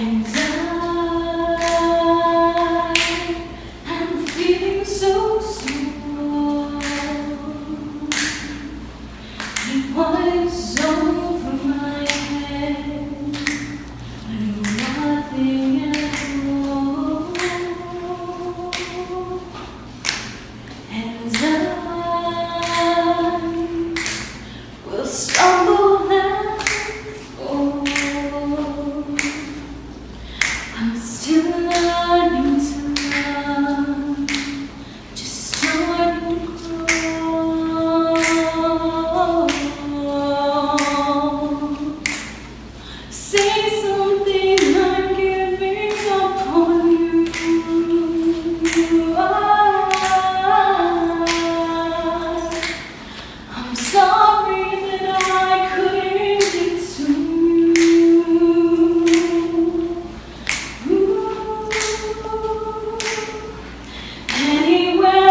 i'm feeling so sweet. learning anywhere.